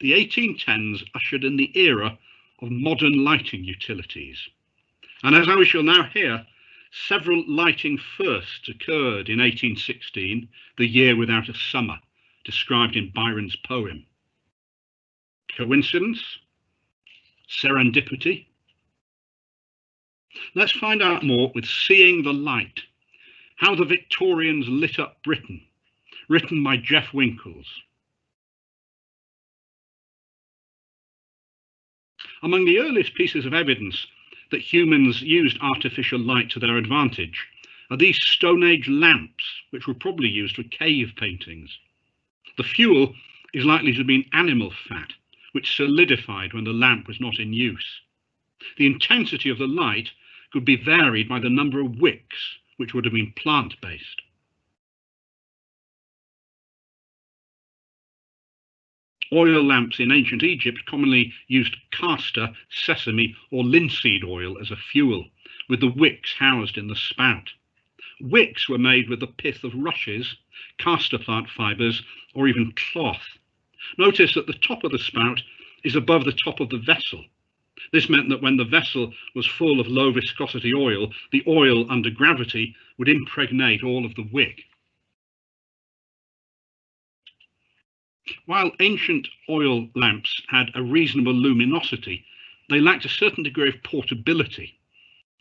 the 1810s ushered in the era of modern lighting utilities. And as we shall now hear, several lighting firsts occurred in 1816, the year without a summer, described in Byron's poem. Coincidence? Serendipity? Let's find out more with Seeing the Light, How the Victorians Lit Up Britain, written by Jeff Winkles. Among the earliest pieces of evidence that humans used artificial light to their advantage are these Stone Age lamps, which were probably used for cave paintings. The fuel is likely to have been animal fat, which solidified when the lamp was not in use. The intensity of the light could be varied by the number of wicks, which would have been plant-based. Oil lamps in ancient Egypt commonly used castor, sesame, or linseed oil as a fuel, with the wicks housed in the spout. Wicks were made with the pith of rushes, castor plant fibres, or even cloth. Notice that the top of the spout is above the top of the vessel. This meant that when the vessel was full of low viscosity oil, the oil under gravity would impregnate all of the wick. While ancient oil lamps had a reasonable luminosity, they lacked a certain degree of portability.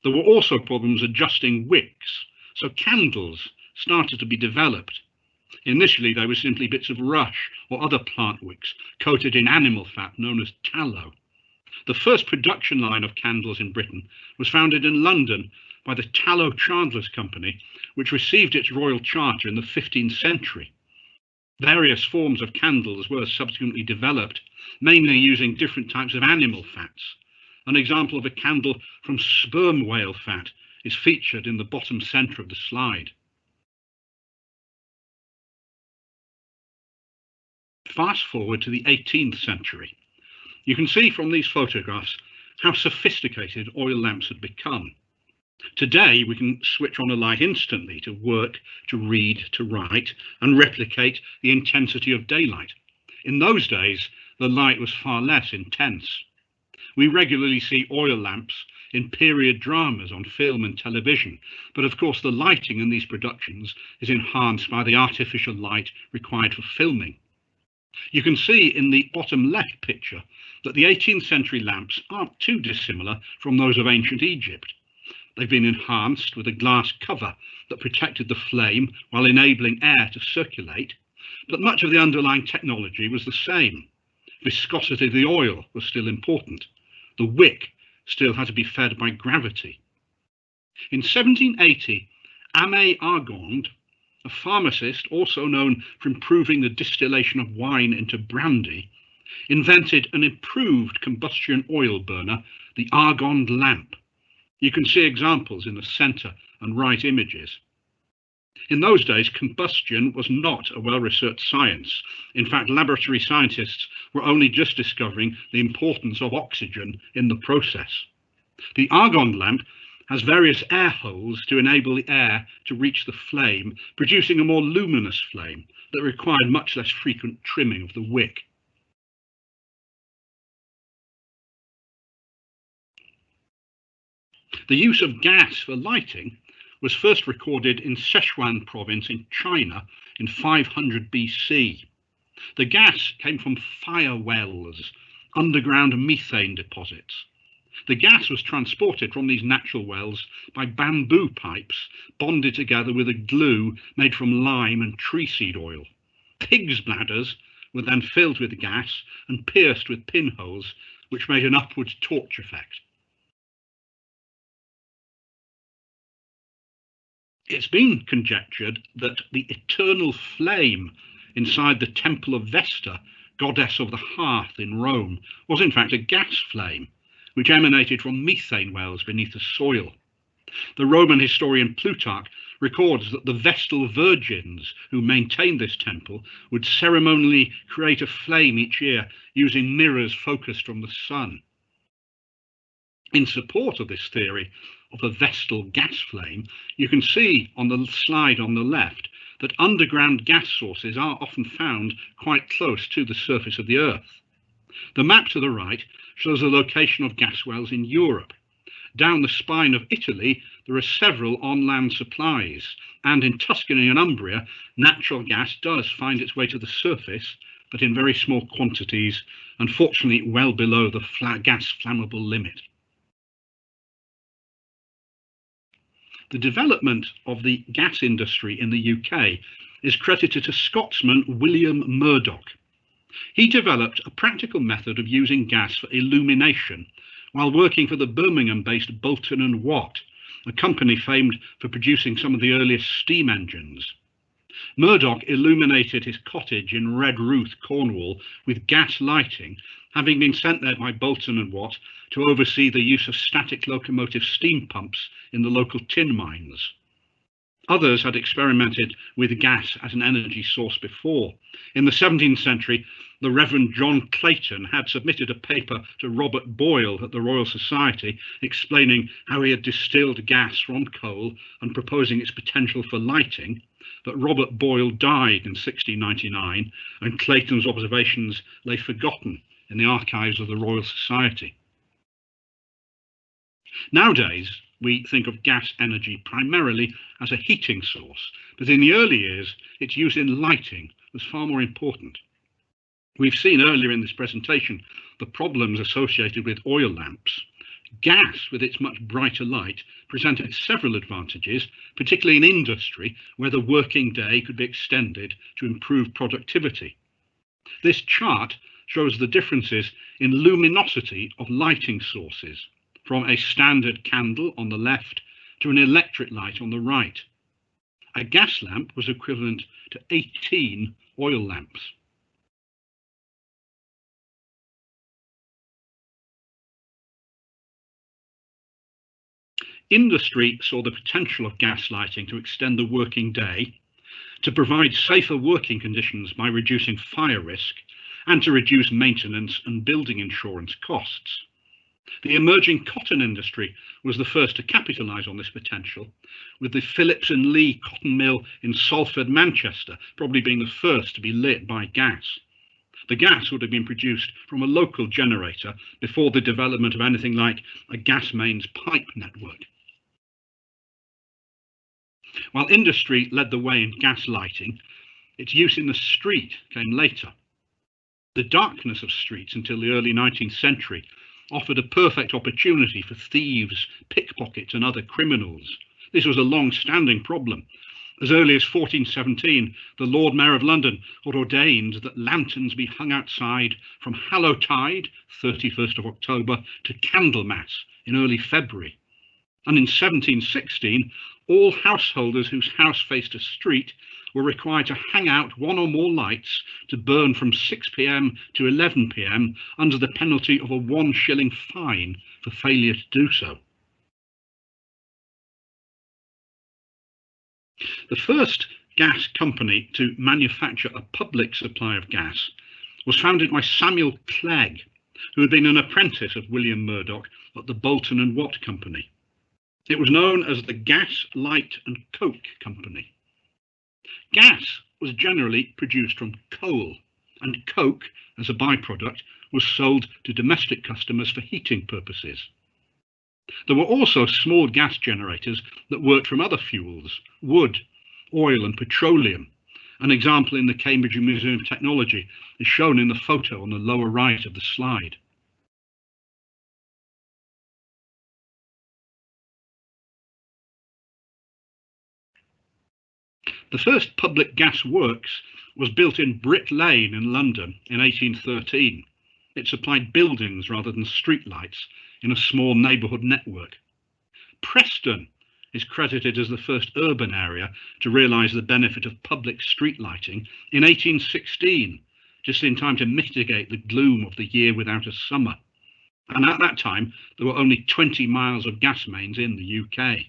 There were also problems adjusting wicks, so candles started to be developed. Initially, they were simply bits of rush or other plant wicks coated in animal fat known as tallow. The first production line of candles in Britain was founded in London by the Tallow Chandlers Company, which received its royal charter in the 15th century. Various forms of candles were subsequently developed, mainly using different types of animal fats. An example of a candle from sperm whale fat is featured in the bottom centre of the slide. Fast forward to the 18th century. You can see from these photographs how sophisticated oil lamps had become. Today, we can switch on a light instantly to work, to read, to write, and replicate the intensity of daylight. In those days, the light was far less intense. We regularly see oil lamps in period dramas on film and television, but of course the lighting in these productions is enhanced by the artificial light required for filming. You can see in the bottom left picture that the 18th century lamps aren't too dissimilar from those of ancient Egypt. They've been enhanced with a glass cover that protected the flame while enabling air to circulate, but much of the underlying technology was the same. Viscosity of the oil was still important. The wick still had to be fed by gravity. In 1780, Aimé Argand, a pharmacist also known for improving the distillation of wine into brandy, invented an improved combustion oil burner, the Argand lamp. You can see examples in the center and right images. In those days, combustion was not a well-researched science. In fact, laboratory scientists were only just discovering the importance of oxygen in the process. The argand lamp has various air holes to enable the air to reach the flame, producing a more luminous flame that required much less frequent trimming of the wick. The use of gas for lighting was first recorded in Sichuan province in China in 500 BC. The gas came from fire wells, underground methane deposits. The gas was transported from these natural wells by bamboo pipes bonded together with a glue made from lime and tree seed oil. Pigs' bladders were then filled with gas and pierced with pinholes, which made an upward torch effect. It's been conjectured that the eternal flame inside the temple of Vesta, goddess of the hearth in Rome, was in fact a gas flame, which emanated from methane wells beneath the soil. The Roman historian Plutarch records that the Vestal virgins who maintained this temple would ceremonially create a flame each year using mirrors focused from the sun. In support of this theory, of a Vestal gas flame, you can see on the slide on the left that underground gas sources are often found quite close to the surface of the Earth. The map to the right shows the location of gas wells in Europe. Down the spine of Italy, there are several on-land supplies, and in Tuscany and Umbria, natural gas does find its way to the surface, but in very small quantities, unfortunately well below the gas flammable limit. The development of the gas industry in the UK is credited to Scotsman William Murdoch. He developed a practical method of using gas for illumination while working for the Birmingham-based Boulton and Watt, a company famed for producing some of the earliest steam engines. Murdoch illuminated his cottage in Redruth, Cornwall, with gas lighting, having been sent there by Boulton and Watt to oversee the use of static locomotive steam pumps in the local tin mines. Others had experimented with gas as an energy source before. In the 17th century, the Reverend John Clayton had submitted a paper to Robert Boyle at the Royal Society explaining how he had distilled gas from coal and proposing its potential for lighting. But Robert Boyle died in 1699 and Clayton's observations lay forgotten in the archives of the Royal Society. Nowadays, we think of gas energy primarily as a heating source, but in the early years, its use in lighting was far more important. We've seen earlier in this presentation the problems associated with oil lamps. Gas, with its much brighter light, presented several advantages, particularly in industry, where the working day could be extended to improve productivity. This chart shows the differences in luminosity of lighting sources from a standard candle on the left to an electric light on the right. A gas lamp was equivalent to 18 oil lamps. Industry saw the potential of gas lighting to extend the working day, to provide safer working conditions by reducing fire risk, and to reduce maintenance and building insurance costs. The emerging cotton industry was the first to capitalise on this potential, with the Phillips and Lee cotton mill in Salford, Manchester, probably being the first to be lit by gas. The gas would have been produced from a local generator before the development of anything like a gas mains pipe network. While industry led the way in gas lighting, its use in the street came later. The darkness of streets until the early 19th century offered a perfect opportunity for thieves, pickpockets, and other criminals. This was a long standing problem. As early as 1417, the Lord Mayor of London had ordained that lanterns be hung outside from Hallowtide, 31st of October, to Candlemas in early February. And in 1716, all householders whose house faced a street were required to hang out one or more lights to burn from 6 pm to 11 pm under the penalty of a one shilling fine for failure to do so. The first gas company to manufacture a public supply of gas was founded by Samuel Clegg, who had been an apprentice of William Murdoch at the Boulton and Watt Company. It was known as the Gas, Light and Coke Company. Gas was generally produced from coal, and coke, as a byproduct, was sold to domestic customers for heating purposes. There were also small gas generators that worked from other fuels, wood, oil and petroleum. An example in the Cambridge Museum of Technology is shown in the photo on the lower right of the slide. The first public gas works was built in Brick Lane in London in 1813. It supplied buildings rather than streetlights in a small neighbourhood network. Preston is credited as the first urban area to realise the benefit of public street lighting in 1816, just in time to mitigate the gloom of the year without a summer. And at that time, there were only 20 miles of gas mains in the UK.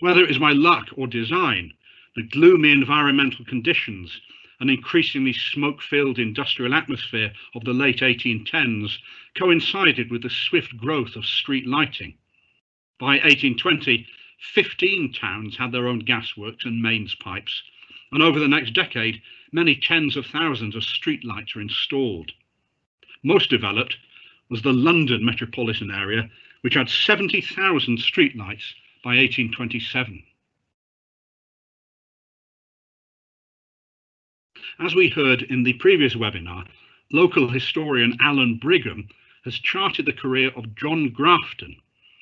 Whether it was my luck or design, the gloomy environmental conditions and increasingly smoke-filled industrial atmosphere of the late 1810s coincided with the swift growth of street lighting. By 1820, 15 towns had their own gasworks and mains pipes, and over the next decade, many tens of thousands of street lights were installed. Most developed was the London metropolitan area, which had 70,000 streetlights by 1827. As we heard in the previous webinar, local historian Allan Brigham has charted the career of John Grafton,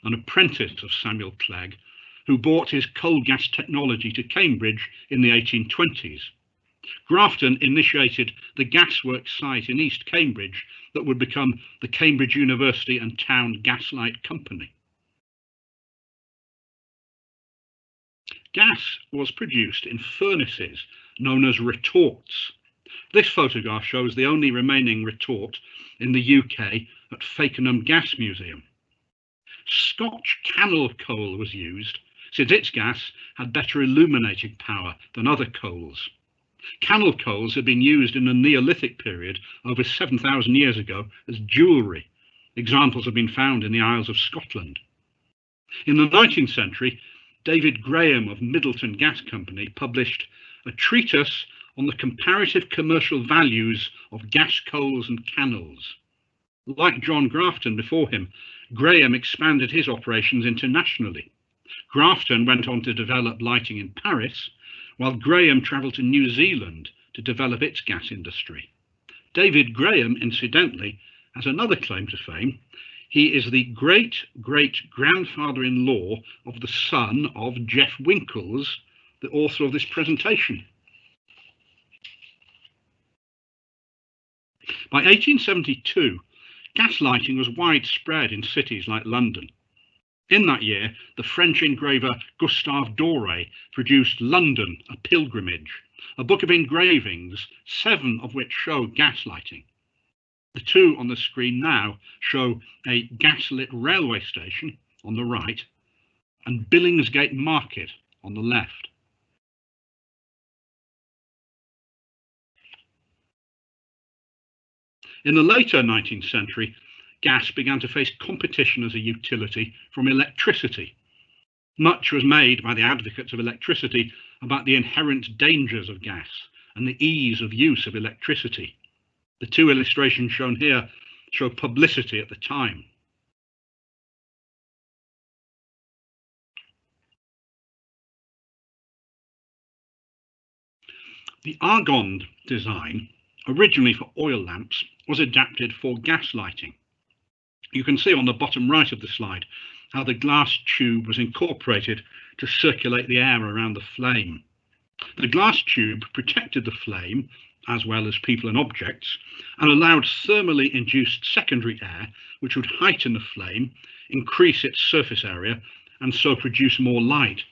an apprentice of Samuel Clegg, who brought his coal gas technology to Cambridge in the 1820s. Grafton initiated the gasworks site in East Cambridge that would become the Cambridge University and Town Gaslight Company. Gas was produced in furnaces known as retorts. This photograph shows the only remaining retort in the UK at Fakenham Gas Museum. Scotch cannel coal was used since its gas had better illuminating power than other coals. Cannel coals had been used in the Neolithic period over 7,000 years ago as jewellery. Examples have been found in the Isles of Scotland. In the 19th century, David Graham of Middleton Gas Company published a treatise on the comparative commercial values of gas coals and cannels. Like John Grafton before him, Graham expanded his operations internationally. Grafton went on to develop lighting in Paris, while Graham travelled to New Zealand to develop its gas industry. David Graham, incidentally, has another claim to fame. He is the great great grandfather in law of the son of Jeff Winkles, the author of this presentation. By 1872, gas lighting was widespread in cities like London. In that year, the French engraver Gustave Doré produced London, a Pilgrimage, a book of engravings, seven of which show gas lighting. The two on the screen now show a gaslit railway station on the right and Billingsgate Market on the left. In the later 19th century, gas began to face competition as a utility from electricity. Much was made by the advocates of electricity about the inherent dangers of gas and the ease of use of electricity. The two illustrations shown here show publicity at the time. The Argand design, originally for oil lamps, was adapted for gas lighting. You can see on the bottom right of the slide how the glass tube was incorporated to circulate the air around the flame. The glass tube protected the flame, as well as people and objects, and allowed thermally induced secondary air, which would heighten the flame, increase its surface area, and so produce more light.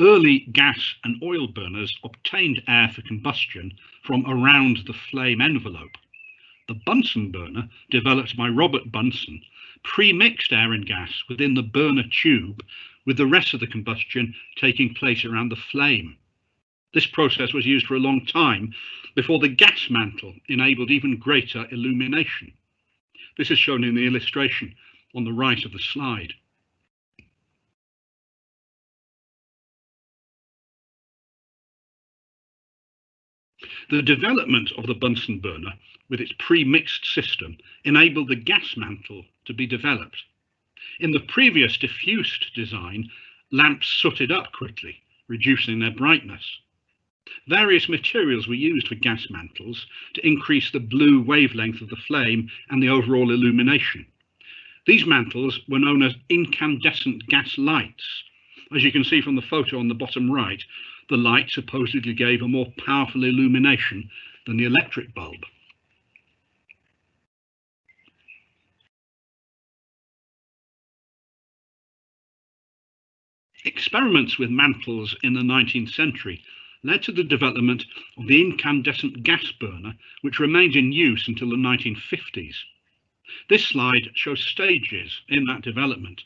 Early gas and oil burners obtained air for combustion from around the flame envelope. The Bunsen burner, developed by Robert Bunsen, pre-mixed air and gas within the burner tube, with the rest of the combustion taking place around the flame. This process was used for a long time before the gas mantle enabled even greater illumination. This is shown in the illustration on the right of the slide. The development of the Bunsen burner with its pre-mixed system enabled the gas mantle to be developed. In the previous diffused design, lamps sooted up quickly, reducing their brightness. Various materials were used for gas mantles to increase the blue wavelength of the flame and the overall illumination. These mantles were known as incandescent gas lights. As you can see from the photo on the bottom right, the light supposedly gave a more powerful illumination than the electric bulb. Experiments with mantles in the 19th century led to the development of the incandescent gas burner, which remained in use until the 1950s. This slide shows stages in that development.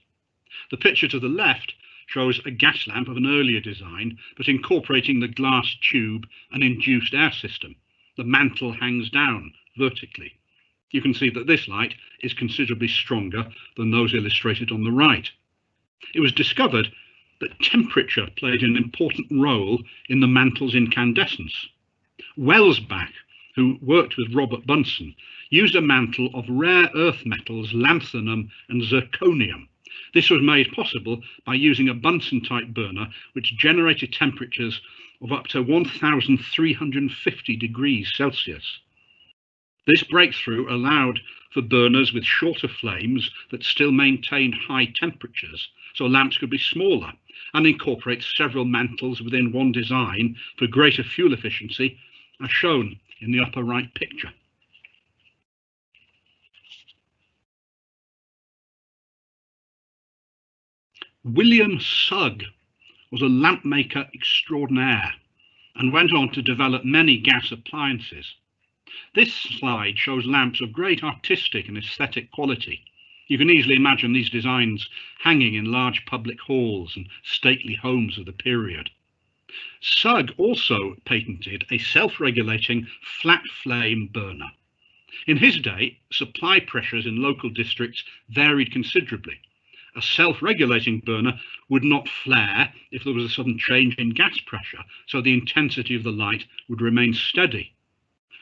The picture to the left shows a gas lamp of an earlier design, but incorporating the glass tube and induced air system. The mantle hangs down vertically. You can see that this light is considerably stronger than those illustrated on the right. It was discovered that temperature played an important role in the mantle's incandescence. Welsbach, who worked with Robert Bunsen, used a mantle of rare earth metals, lanthanum and zirconium. This was made possible by using a Bunsen type burner which generated temperatures of up to 1350 degrees Celsius. This breakthrough allowed for burners with shorter flames that still maintained high temperatures, so lamps could be smaller and incorporate several mantles within one design for greater fuel efficiency, as shown in the upper right picture. William Sugg was a lamp maker extraordinaire and went on to develop many gas appliances. This slide shows lamps of great artistic and aesthetic quality. You can easily imagine these designs hanging in large public halls and stately homes of the period. Sugg also patented a self-regulating flat flame burner. In his day, supply pressures in local districts varied considerably, a self-regulating burner would not flare if there was a sudden change in gas pressure, so the intensity of the light would remain steady.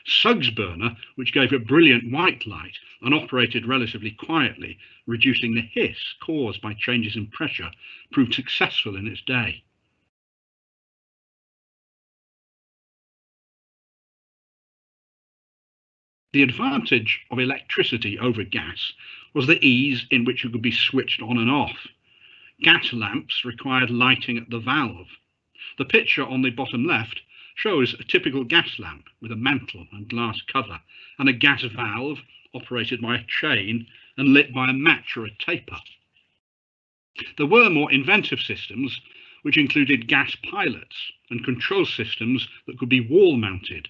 Sugg's burner, which gave a brilliant white light and operated relatively quietly, reducing the hiss caused by changes in pressure, proved successful in its day. The advantage of electricity over gas was the ease in which it could be switched on and off. Gas lamps required lighting at the valve. The picture on the bottom left shows a typical gas lamp with a mantle and glass cover and a gas valve operated by a chain and lit by a match or a taper. There were more inventive systems which included gas pilots and control systems that could be wall mounted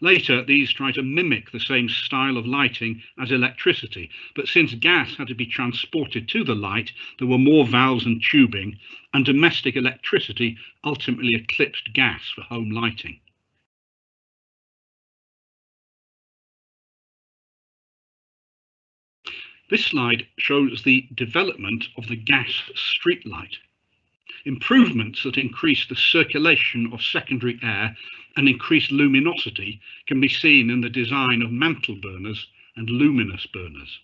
Later, these tried to mimic the same style of lighting as electricity, but since gas had to be transported to the light, there were more valves and tubing, and domestic electricity ultimately eclipsed gas for home lighting. This slide shows the development of the gas streetlight. Improvements that increase the circulation of secondary air and increased luminosity can be seen in the design of mantle burners and luminous burners.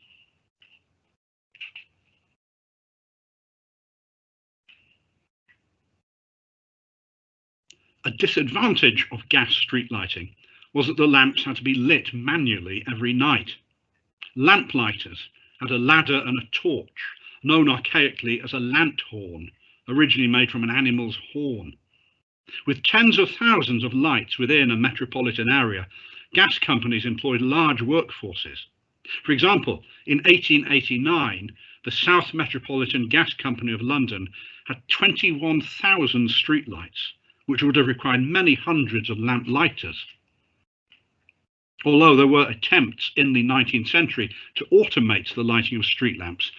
A disadvantage of gas street lighting was that the lamps had to be lit manually every night. Lamplighters had a ladder and a torch, known archaically as a lanthorn, originally made from an animal's horn. With tens of thousands of lights within a metropolitan area, gas companies employed large workforces. For example, in 1889, the South Metropolitan Gas Company of London had 21,000 streetlights, which would have required many hundreds of lamp lighters. Although there were attempts in the 19th century to automate the lighting of street lamps,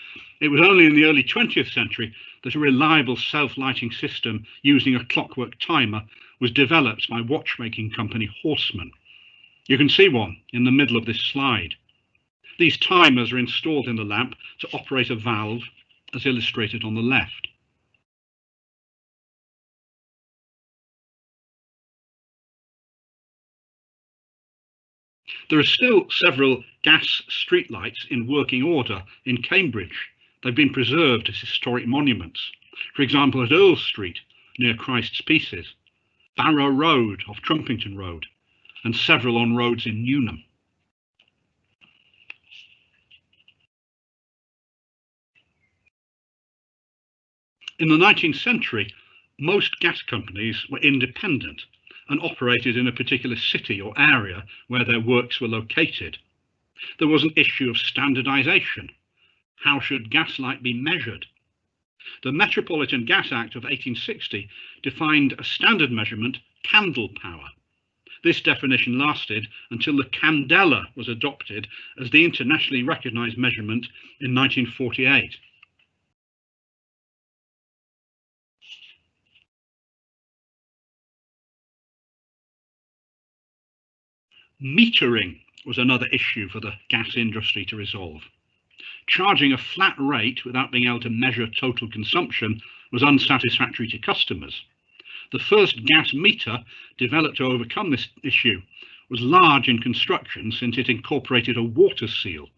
it was only in the early 20th century that a reliable self-lighting system using a clockwork timer was developed by watchmaking company Horstmann. You can see one in the middle of this slide. These timers are installed in the lamp to operate a valve as illustrated on the left. There are still several gas streetlights in working order in Cambridge They've been preserved as historic monuments. For example, at Earl Street, near Christ's Pieces, Barrow Road off Trumpington Road, and several on roads in Newnham. In the 19th century, most gas companies were independent and operated in a particular city or area where their works were located. There was an issue of standardization how should gaslight be measured? The Metropolitan Gas Act of 1860 defined a standard measurement, candle power. This definition lasted until the candela was adopted as the internationally recognized measurement in 1948. Metering was another issue for the gas industry to resolve. Charging a flat rate without being able to measure total consumption was unsatisfactory to customers. The first gas meter developed to overcome this issue was large in construction since it incorporated a water seal.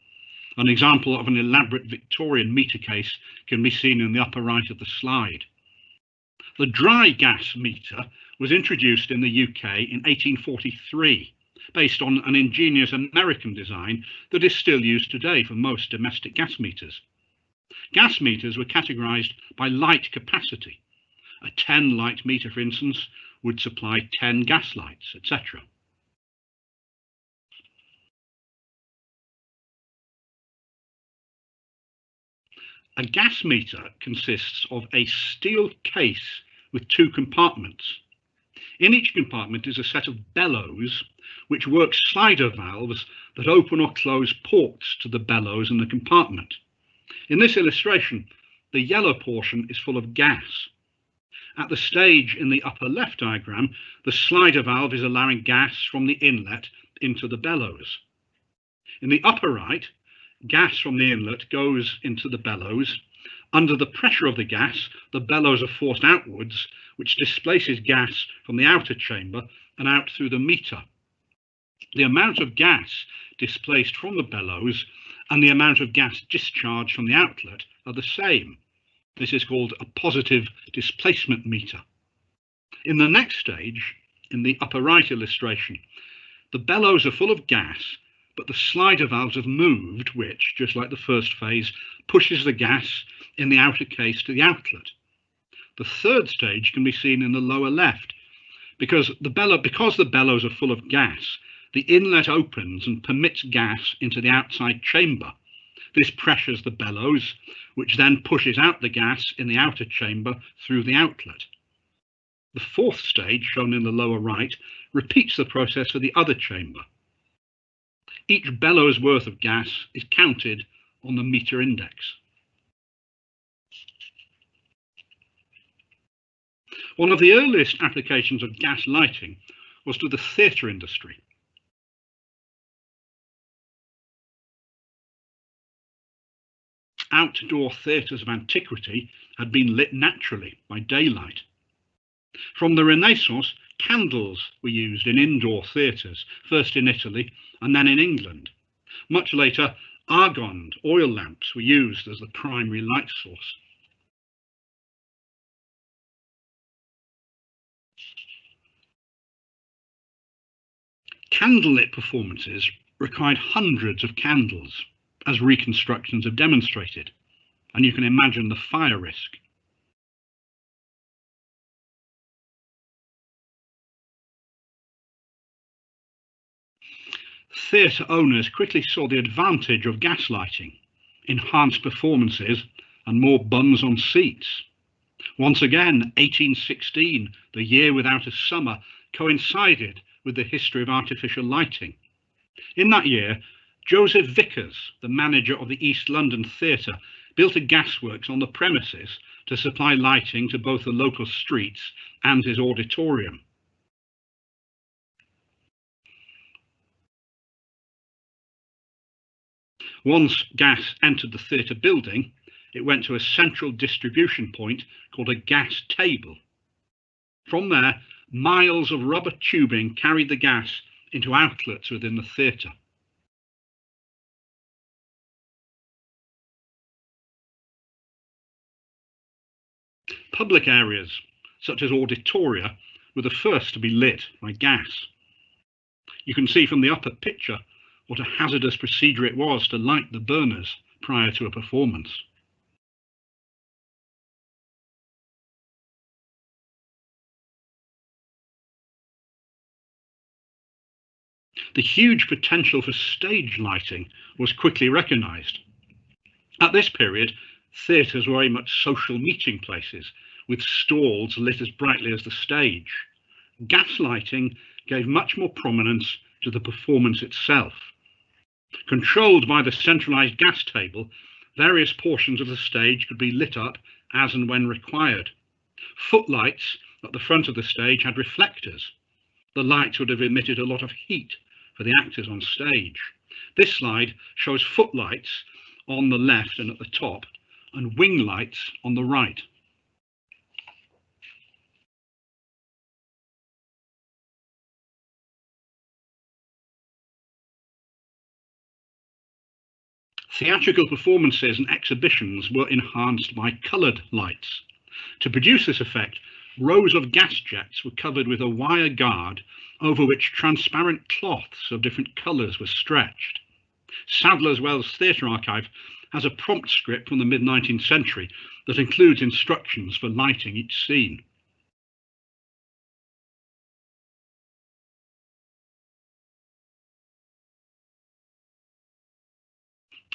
An example of an elaborate Victorian meter case can be seen in the upper right of the slide. The dry gas meter was introduced in the UK in 1843, based on an ingenious American design that is still used today for most domestic gas meters. Gas meters were categorized by light capacity. A 10 light meter, for instance, would supply 10 gas lights, etc. A gas meter consists of a steel case with two compartments. In each compartment is a set of bellows which work slider valves that open or close ports to the bellows in the compartment. In this illustration, the yellow portion is full of gas. At the stage in the upper left diagram, the slider valve is allowing gas from the inlet into the bellows. In the upper right, gas from the inlet goes into the bellows. Under the pressure of the gas, the bellows are forced outwards, which displaces gas from the outer chamber and out through the meter. The amount of gas displaced from the bellows and the amount of gas discharged from the outlet are the same. This is called a positive displacement meter. In the next stage, in the upper right illustration, the bellows are full of gas but the slider valves have moved, which, just like the first phase, pushes the gas in the outer case to the outlet. The third stage can be seen in the lower left. Because the, bellow, because the bellows are full of gas, the inlet opens and permits gas into the outside chamber. This pressures the bellows, which then pushes out the gas in the outer chamber through the outlet. The fourth stage, shown in the lower right, repeats the process for the other chamber. Each bellows worth of gas is counted on the meter index. One of the earliest applications of gas lighting was to the theatre industry. Outdoor theatres of antiquity had been lit naturally by daylight. From the Renaissance, Candles were used in indoor theatres, first in Italy and then in England. Much later, argand oil lamps were used as the primary light source. Candlelit performances required hundreds of candles, as reconstructions have demonstrated, and you can imagine the fire risk. theatre owners quickly saw the advantage of gaslighting, enhanced performances and more bums on seats. Once again, 1816, the year without a summer, coincided with the history of artificial lighting. In that year, Joseph Vickers, the manager of the East London Theatre, built a gasworks on the premises to supply lighting to both the local streets and his auditorium. Once gas entered the theatre building, it went to a central distribution point called a gas table. From there, miles of rubber tubing carried the gas into outlets within the theatre. Public areas, such as auditoria, were the first to be lit by gas. You can see from the upper picture what a hazardous procedure it was to light the burners prior to a performance. The huge potential for stage lighting was quickly recognised. At this period, theatres were very much social meeting places, with stalls lit as brightly as the stage. Gas lighting gave much more prominence to the performance itself. Controlled by the centralized gas table, various portions of the stage could be lit up as and when required. Footlights at the front of the stage had reflectors. The lights would have emitted a lot of heat for the actors on stage. This slide shows footlights on the left and at the top and wing lights on the right. Theatrical performances and exhibitions were enhanced by coloured lights. To produce this effect, rows of gas jets were covered with a wire guard over which transparent cloths of different colours were stretched. Sadler's Wells Theatre Archive has a prompt script from the mid 19th century that includes instructions for lighting each scene.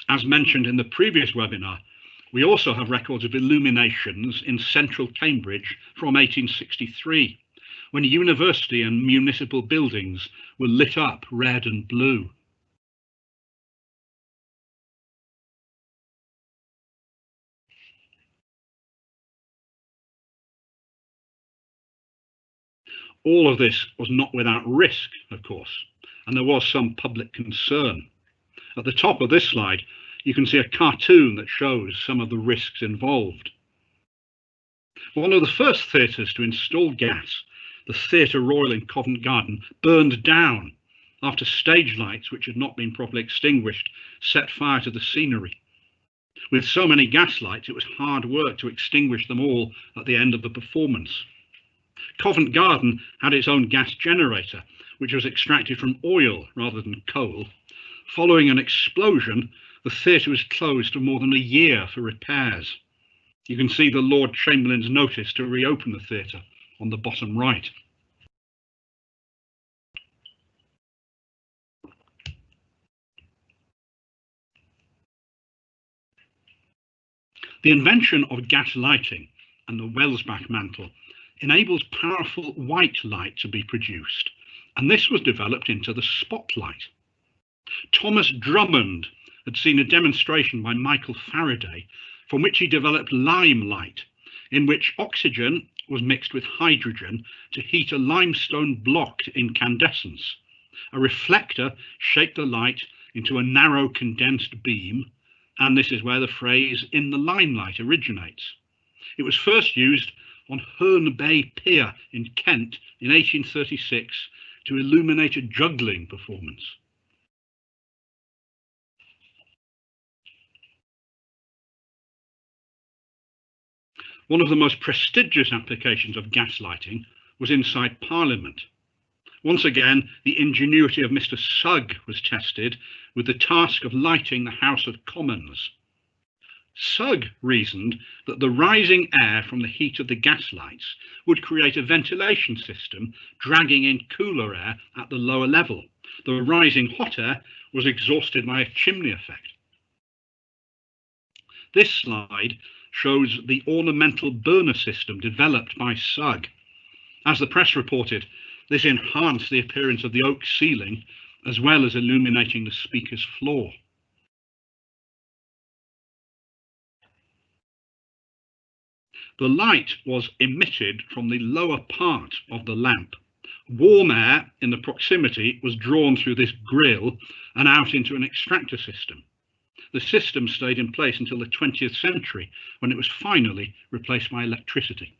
As mentioned in the previous webinar, we also have records of illuminations in central Cambridge from 1863, when university and municipal buildings were lit up red and blue. All of this was not without risk, of course, and there was some public concern. At the top of this slide, you can see a cartoon that shows some of the risks involved. One of the first theatres to install gas, the Theatre Royal in Covent Garden, burned down after stage lights, which had not been properly extinguished, set fire to the scenery. With so many gas lights, it was hard work to extinguish them all at the end of the performance. Covent Garden had its own gas generator, which was extracted from oil rather than coal. Following an explosion, the theatre was closed for more than a year for repairs. You can see the Lord Chamberlain's notice to reopen the theatre on the bottom right. The invention of gas lighting and the Welsbach mantle enables powerful white light to be produced, and this was developed into the spotlight. Thomas Drummond had seen a demonstration by Michael Faraday from which he developed lime light, in which oxygen was mixed with hydrogen to heat a limestone block to incandescence. A reflector shaped the light into a narrow condensed beam, and this is where the phrase in the limelight originates. It was first used on Herne Bay Pier in Kent in 1836 to illuminate a juggling performance. One of the most prestigious applications of gaslighting was inside Parliament. Once again, the ingenuity of Mr. Sugg was tested with the task of lighting the House of Commons. Sugg reasoned that the rising air from the heat of the gas lights would create a ventilation system dragging in cooler air at the lower level. The rising hot air was exhausted by a chimney effect. This slide shows the ornamental burner system developed by Sugg. As the press reported, this enhanced the appearance of the oak ceiling as well as illuminating the speaker's floor. The light was emitted from the lower part of the lamp. Warm air in the proximity was drawn through this grill and out into an extractor system. The system stayed in place until the 20th century when it was finally replaced by electricity.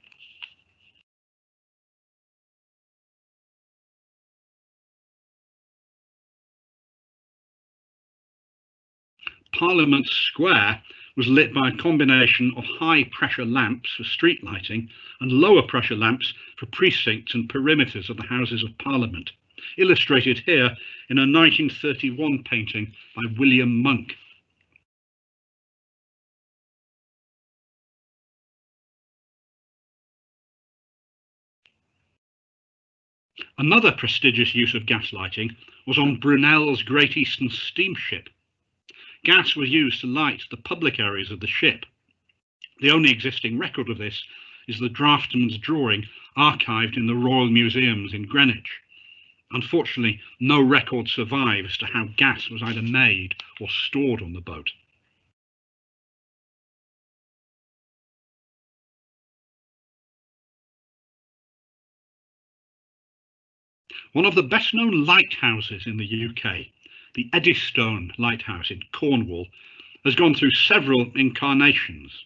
Parliament Square was lit by a combination of high pressure lamps for street lighting and lower pressure lamps for precincts and perimeters of the Houses of Parliament, illustrated here in a 1931 painting by William Monk. Another prestigious use of gas lighting was on Brunel's Great Eastern steamship. Gas was used to light the public areas of the ship. The only existing record of this is the draftsman's drawing archived in the Royal Museums in Greenwich. Unfortunately, no record survives as to how gas was either made or stored on the boat. One of the best known lighthouses in the UK, the Eddystone Lighthouse in Cornwall, has gone through several incarnations.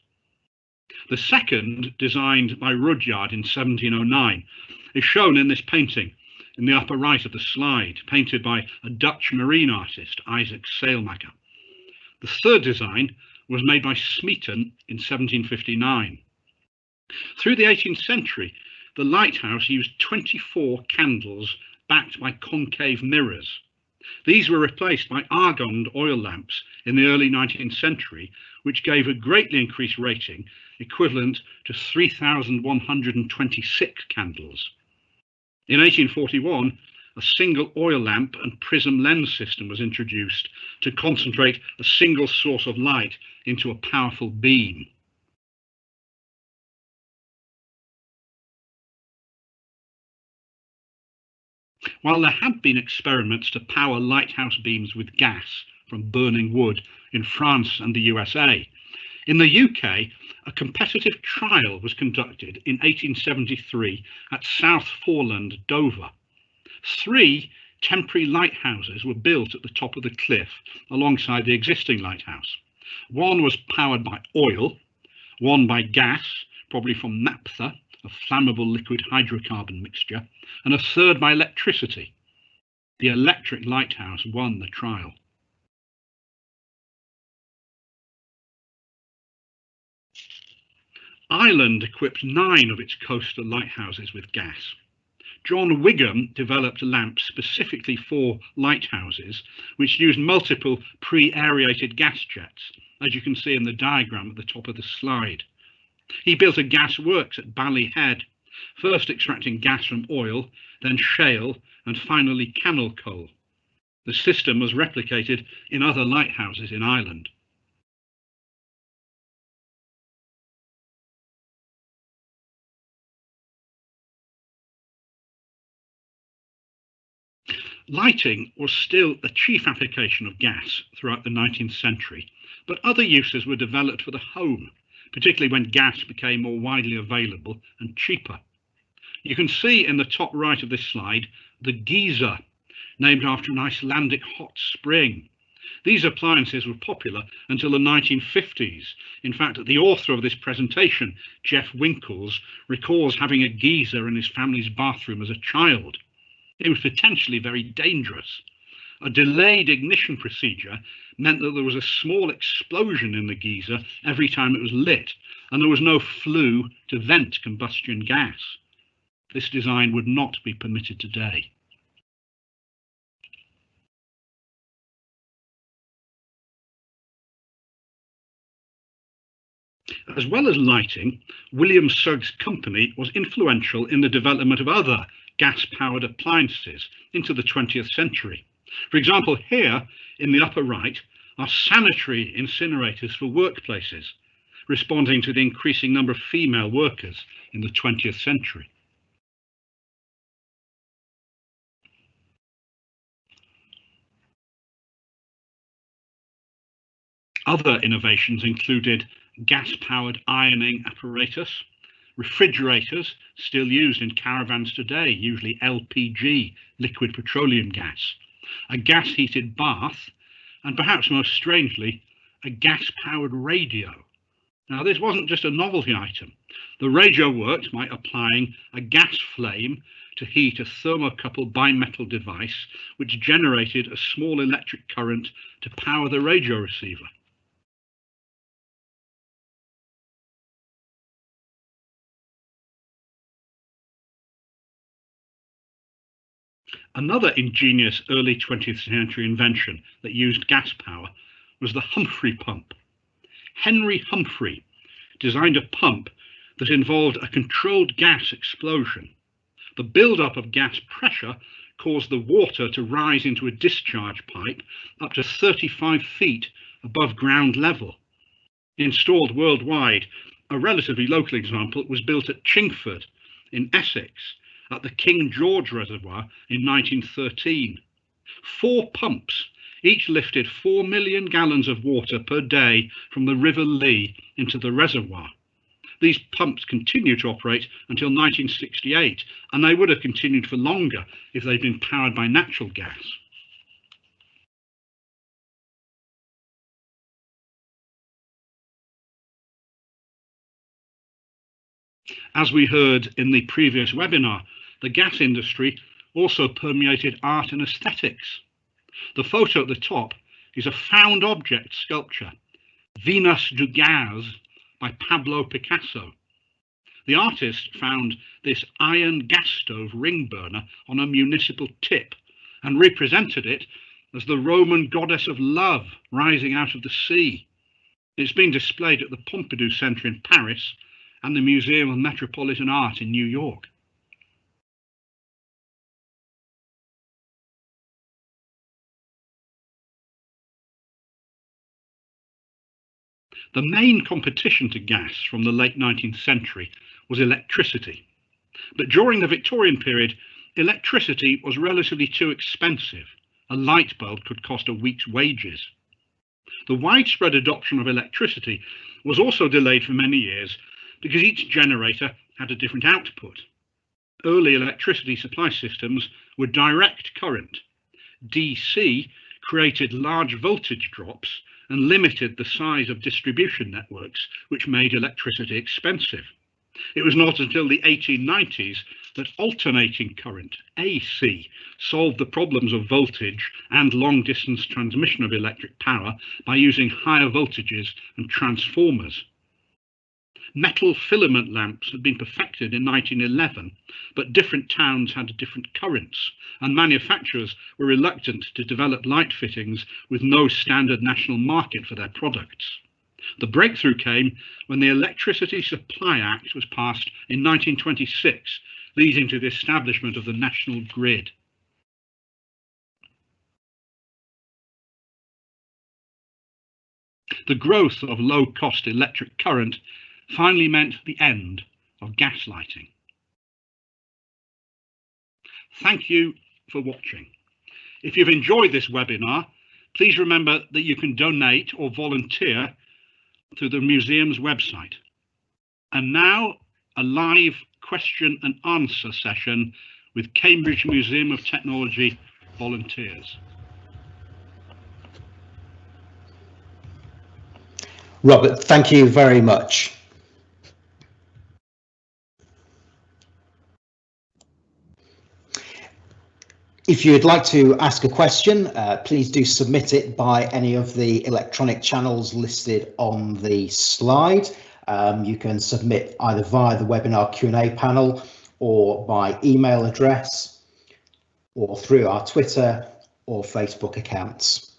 The second, designed by Rudyerd in 1709, is shown in this painting in the upper right of the slide, painted by a Dutch marine artist, Isaac Sailmaker. The third design was made by Smeaton in 1759. Through the 18th century, the lighthouse used 24 candles backed by concave mirrors. These were replaced by argand oil lamps in the early 19th century, which gave a greatly increased rating equivalent to 3,126 candles. In 1841, a single oil lamp and prism lens system was introduced to concentrate a single source of light into a powerful beam. While there had been experiments to power lighthouse beams with gas from burning wood in France and the USA, in the UK, a competitive trial was conducted in 1873 at South Foreland, Dover. Three temporary lighthouses were built at the top of the cliff alongside the existing lighthouse. One was powered by oil, one by gas, probably from naphtha, a flammable liquid hydrocarbon mixture, and a third by electricity. The electric lighthouse won the trial. Ireland equipped nine of its coastal lighthouses with gas. John Wigham developed lamps specifically for lighthouses, which used multiple pre-aerated gas jets, as you can see in the diagram at the top of the slide. He built a gas works at Ballyhead, first extracting gas from oil, then shale, and finally cannel coal. The system was replicated in other lighthouses in Ireland. Lighting was still the chief application of gas throughout the 19th century, but other uses were developed for the home, particularly when gas became more widely available and cheaper. You can see in the top right of this slide the geyser, named after an Icelandic hot spring. These appliances were popular until the 1950s. In fact, the author of this presentation, Jeff Winkles, recalls having a geyser in his family's bathroom as a child. It was potentially very dangerous. A delayed ignition procedure meant that there was a small explosion in the geyser every time it was lit, and there was no flue to vent combustion gas. This design would not be permitted today. As well as lighting, William Sugg's Company was influential in the development of other gas-powered appliances into the 20th century. For example, here in the upper right are sanitary incinerators for workplaces, responding to the increasing number of female workers in the 20th century. Other innovations included gas-powered ironing apparatus, refrigerators still used in caravans today, usually LPG, liquid petroleum gas, a gas heated bath, and perhaps most strangely, a gas powered radio. Now, this wasn't just a novelty item. The radio worked by applying a gas flame to heat a thermocouple bimetal device, which generated a small electric current to power the radio receiver. Another ingenious early 20th century invention that used gas power was the Humphrey pump. Henry Humphrey designed a pump that involved a controlled gas explosion. The buildup of gas pressure caused the water to rise into a discharge pipe up to 35 feet above ground level. Installed worldwide, a relatively local example was built at Chingford in Essex at the King George Reservoir in 1913. Four pumps each lifted 4 million gallons of water per day from the River Lee into the reservoir. These pumps continued to operate until 1968, and they would have continued for longer if they'd been powered by natural gas. As we heard in the previous webinar, the gas industry also permeated art and aesthetics. The photo at the top is a found object sculpture, Venus du Gaz by Pablo Picasso. The artist found this iron gas stove ring burner on a municipal tip and represented it as the Roman goddess of love rising out of the sea. It's been displayed at the Pompidou Centre in Paris and the Museum of Metropolitan Art in New York. The main competition to gas from the late 19th century was electricity. But during the Victorian period, electricity was relatively too expensive. A light bulb could cost a week's wages. The widespread adoption of electricity was also delayed for many years because each generator had a different output. Early electricity supply systems were direct current. DC created large voltage drops and limited the size of distribution networks, which made electricity expensive. It was not until the 1890s that alternating current, AC, solved the problems of voltage and long distance transmission of electric power by using higher voltages and transformers. Metal filament lamps had been perfected in 1911, but different towns had different currents, and manufacturers were reluctant to develop light fittings with no standard national market for their products. The breakthrough came when the Electricity Supply Act was passed in 1926, leading to the establishment of the national grid. The growth of low-cost electric current finally meant the end of gaslighting. Thank you for watching. If you've enjoyed this webinar, please remember that you can donate or volunteer through the museum's website. And now a live question and answer session with Cambridge Museum of Technology volunteers. Robert, thank you very much. If you'd like to ask a question, uh, please do submit it by any of the electronic channels listed on the slide. Um, you can submit either via the webinar Q&A panel or by email address or through our Twitter or Facebook accounts.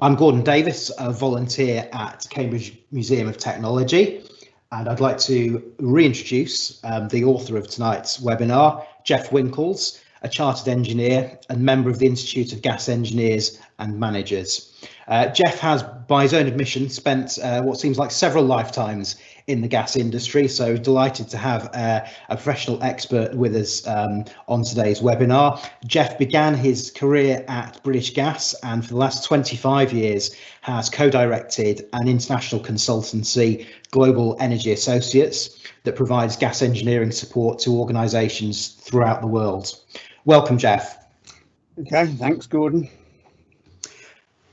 I'm Gordon Davis, a volunteer at Cambridge Museum of Technology and I'd like to reintroduce um, the author of tonight's webinar, Jeff Winkles, a chartered engineer and member of the Institute of Gas Engineers and Managers. Uh, Jeff has, by his own admission, spent uh, what seems like several lifetimes in the gas industry, so delighted to have uh, a professional expert with us um, on today's webinar. Jeff began his career at British Gas and for the last 25 years has co-directed an international consultancy, Global Energy Associates, that provides gas engineering support to organisations throughout the world. Welcome, Jeff. Okay, thanks, Gordon.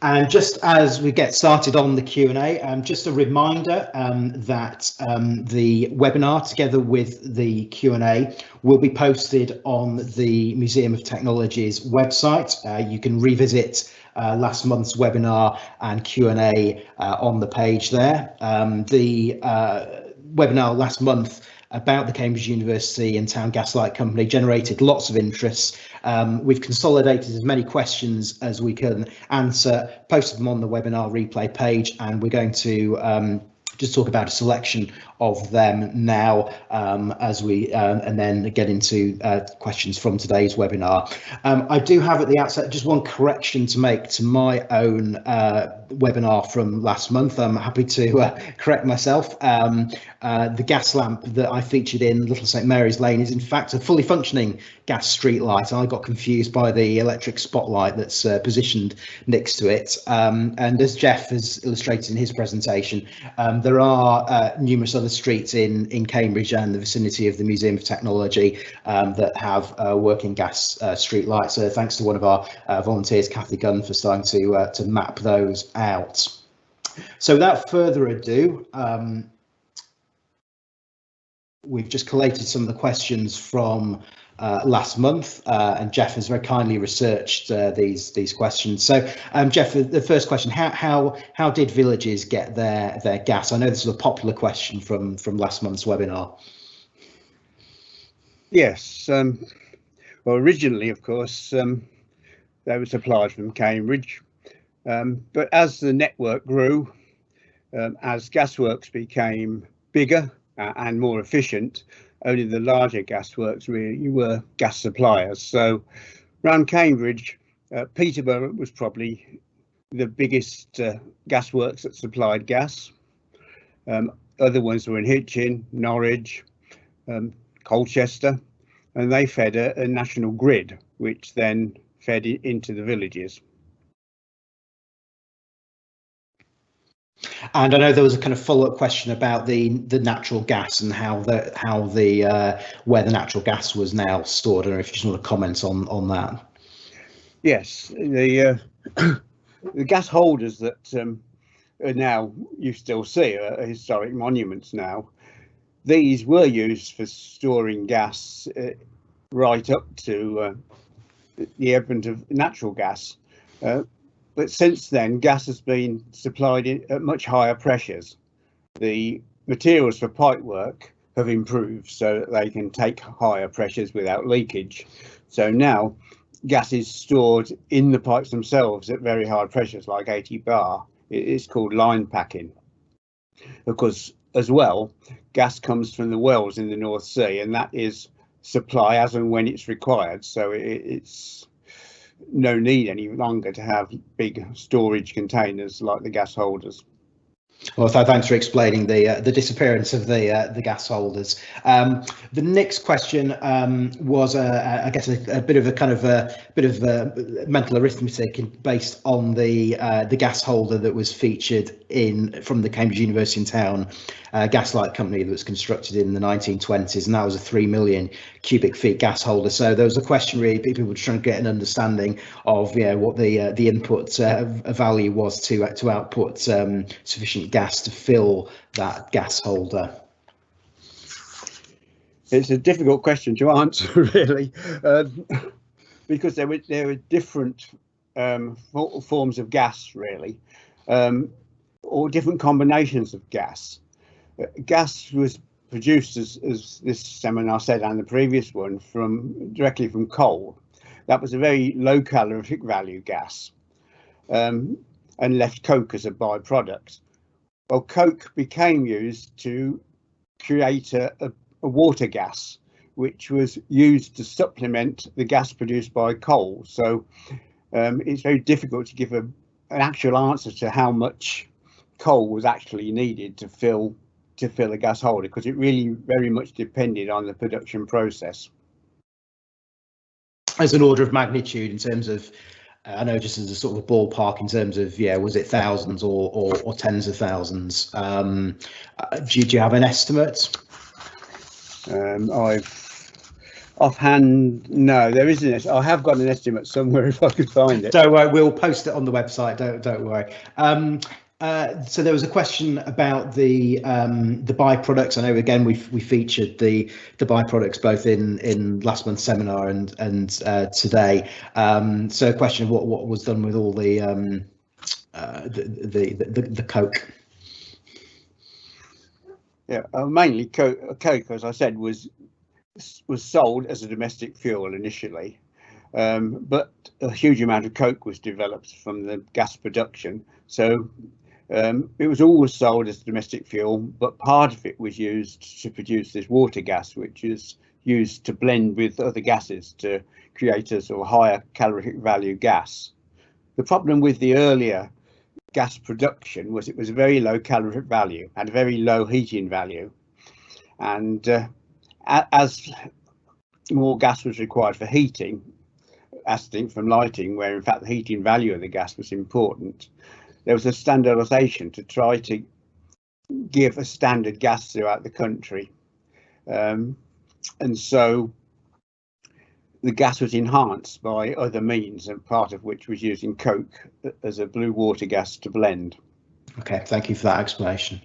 And just as we get started on the Q&A, um, just a reminder um, that um, the webinar together with the Q&A will be posted on the Museum of Technology's website. Uh, you can revisit uh, last month's webinar and Q&A uh, on the page there. Um, the uh, webinar last month about the Cambridge University and Town Gaslight Company generated lots of interest. Um, we've consolidated as many questions as we can answer, posted them on the webinar replay page, and we're going to um, just talk about a selection of them now um, as we um, and then get into uh, questions from today's webinar. Um, I do have at the outset just one correction to make to my own uh, webinar from last month. I'm happy to uh, correct myself. Um, uh, the gas lamp that I featured in Little St Mary's Lane is in fact a fully functioning gas street light. I got confused by the electric spotlight that's uh, positioned next to it. Um, and as Jeff has illustrated in his presentation, um, there are uh, numerous other streets in, in Cambridge and the vicinity of the Museum of Technology um, that have uh, working gas uh, street lights. So thanks to one of our uh, volunteers, Kathy Gunn, for starting to, uh, to map those out. So without further ado, um, we've just collated some of the questions from uh, last month, uh, and Jeff has very kindly researched uh, these these questions. So, um, Jeff, the first question: how how how did villages get their their gas? I know this is a popular question from from last month's webinar. Yes. Um, well, originally, of course, um, they were supplied from Cambridge, um, but as the network grew, um, as gasworks became bigger uh, and more efficient, only the larger gasworks really were gas suppliers. So around Cambridge, uh, Peterborough was probably the biggest uh, gasworks that supplied gas. Um, other ones were in Hitchin, Norwich, um, Colchester, and they fed a, a national grid, which then fed into the villages. And I know there was a kind of follow-up question about the the natural gas and how the how the uh, where the natural gas was now stored. I don't know if you just want to comment on on that. Yes, the uh, the gas holders that um, are now you still see are historic monuments now. These were used for storing gas uh, right up to uh, the advent of natural gas. But since then, gas has been supplied at much higher pressures. The materials for pipework have improved so that they can take higher pressures without leakage. So now gas is stored in the pipes themselves at very high pressures, like 80 bar. It's called line packing. Because as well, gas comes from the wells in the North Sea, and that is supply as and when it's required. So it's no need any longer to have big storage containers like the gas holders. Well, thanks for explaining the uh, the disappearance of the uh, the gas holders. Um, the next question um, was, uh, I guess, a, a, bit of a kind of a bit of a mental arithmetic based on the uh, the gas holder that was featured in from the Cambridge University in town uh, gaslight company that was constructed in the 1920s, and that was a three million cubic feet gas holder. So there was a question really, people were trying to get an understanding of yeah what the uh, the input uh, value was to uh, to output um, sufficient gas to fill that gas holder. It's a difficult question to answer, really, um, because there were there were different um, forms of gas, really, um, or different combinations of gas gas was produced, as, as this seminar said and the previous one, from directly from coal. That was a very low calorific value gas um, and left coke as a byproduct. Well, coke became used to create a, a, a water gas, which was used to supplement the gas produced by coal. So um, it's very difficult to give a, an actual answer to how much coal was actually needed to fill to fill a gas holder because it really very much depended on the production process. As an order of magnitude in terms of, I know just as a sort of a ballpark in terms of, yeah, was it thousands or or, or tens of thousands? Um, uh, do, do you have an estimate? Um, I've offhand, no, there isn't. I have got an estimate somewhere if I could find it. Don't worry, we'll post it on the website. Don't don't worry. Um, uh, so there was a question about the um, the byproducts. I know again we we featured the the byproducts both in in last month's seminar and and uh, today. Um, so a question of what what was done with all the um, uh, the, the, the the coke. Yeah, uh, mainly coke, coke, as I said, was was sold as a domestic fuel initially, um, but a huge amount of coke was developed from the gas production. So um, it was always sold as domestic fuel, but part of it was used to produce this water gas, which is used to blend with other gases to create a sort of higher calorific value gas. The problem with the earlier gas production was it was a very low calorific value, had a very low heating value. And uh, as more gas was required for heating, as distinct from lighting, where in fact the heating value of the gas was important, there was a standardisation to try to give a standard gas throughout the country. Um, and so the gas was enhanced by other means, and part of which was using coke as a blue water gas to blend. Okay, thank you for that explanation.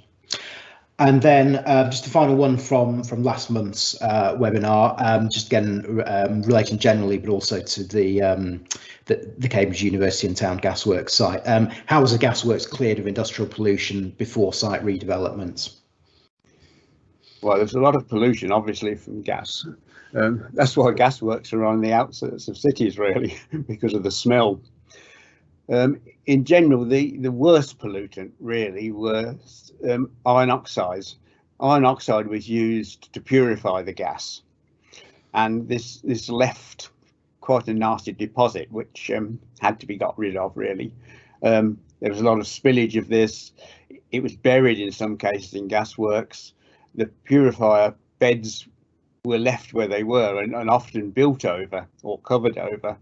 And then uh, just a final one from from last month's uh, webinar, um, just again um, relating generally, but also to the, um, the, the Cambridge University and Town Gasworks site. Um, how was the gasworks cleared of industrial pollution before site redevelopment? Well, there's a lot of pollution, obviously, from gas. Um, that's why gasworks are on the outskirts of cities, really, because of the smell. Um, in general, the, the worst pollutant really were um, iron oxides. Iron oxide was used to purify the gas, and this this left quite a nasty deposit, which um, had to be got rid of. Really, um, there was a lot of spillage of this. It was buried in some cases in gasworks. The purifier beds were left where they were and, and often built over or covered over.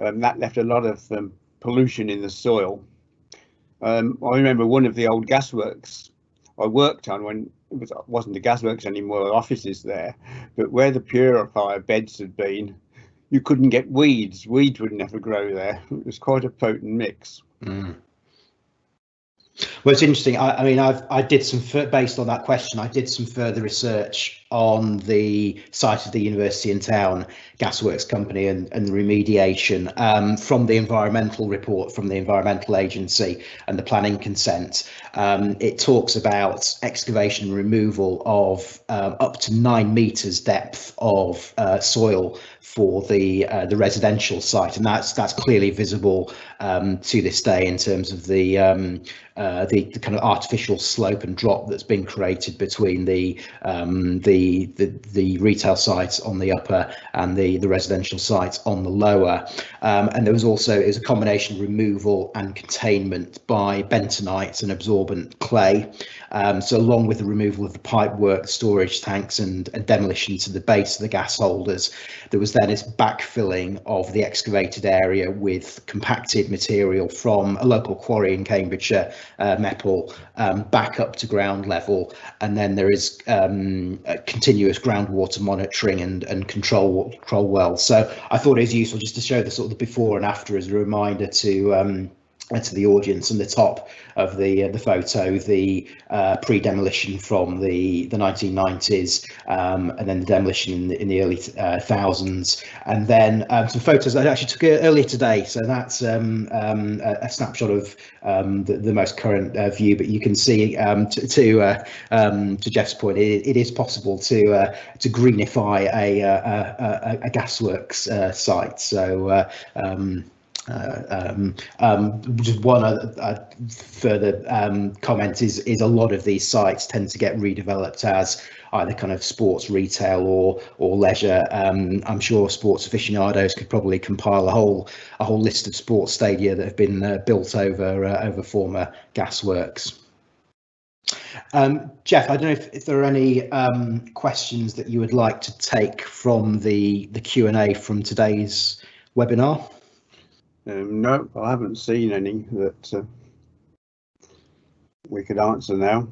Um, that left a lot of um, pollution in the soil. Um, I remember one of the old gasworks I worked on when it was, wasn't the gasworks anymore, offices there, but where the purifier beds had been, you couldn't get weeds. Weeds would never grow there. It was quite a potent mix. Mm. Well, it's interesting. I, I mean, I've I did some based on that question. I did some further research on the site of the university in town gasworks company and, and the remediation um, from the environmental report from the environmental agency and the planning consent. Um, it talks about excavation and removal of um, up to nine meters depth of uh, soil for the uh, the residential site, and that's that's clearly visible um, to this day in terms of the, um, uh, the, the kind of artificial slope and drop that's been created between the um, the, the the retail sites on the upper and the the residential sites on the lower. Um, and there was also is a combination removal and containment by bentonite and absorbent clay. Um, so along with the removal of the pipework, storage tanks and, and demolition to the base of the gas holders, there was then this backfilling of the excavated area with compacted material from a local quarry in Cambridgeshire, uh, Mepal, um, back up to ground level. And then there is um, continuous groundwater monitoring and, and control, control wells. So I thought it was useful just to show the sort of the before and after as a reminder to um, to the audience and the top of the uh, the photo the uh, pre-demolition from the the 1990s um, and then the demolition in the, in the early uh, thousands. And then um, some photos I actually took earlier today. So that's um, um, a, a, snapshot of um, the, the, most current uh, view. But you can see um, to to, uh, to Jeff's point it, it is possible to uh, to greenify a a, a, a gasworks site. So uh, um, um, just one other, uh, further um, comment is is a lot of these sites tend to get redeveloped as either kind of sports retail or or leisure. Um, I'm sure sports aficionados could probably compile a whole a whole list of sports stadia that have been uh, built over uh, over former gasworks. Um, Jeff, I don't know if, if there are any um, questions that you would like to take from the the Q and A from today's webinar. Um, no, I haven't seen any that uh, we could answer now.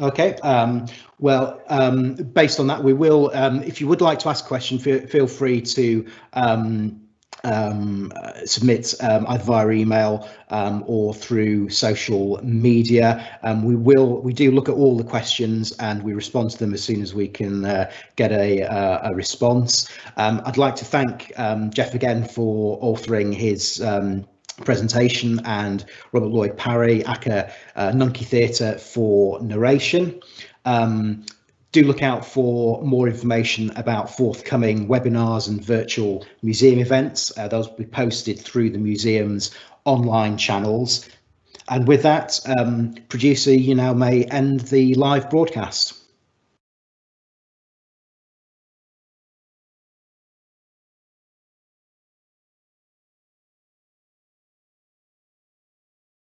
Okay, um, well, um, based on that, we will, um, if you would like to ask a question, feel, feel free to um, submit um, either via email um, or through social media. Um, we will we do look at all the questions and we respond to them as soon as we can uh, get a, uh, a response. Um, I'd like to thank um, Jeff again for authoring his presentation and Robert Lloyd Parry, ACCA uh, Nunkie Theatre for narration. Um, do look out for more information about forthcoming webinars and virtual museum events. Uh, those will be posted through the museum's online channels. And with that, um, producer, you now may end the live broadcast.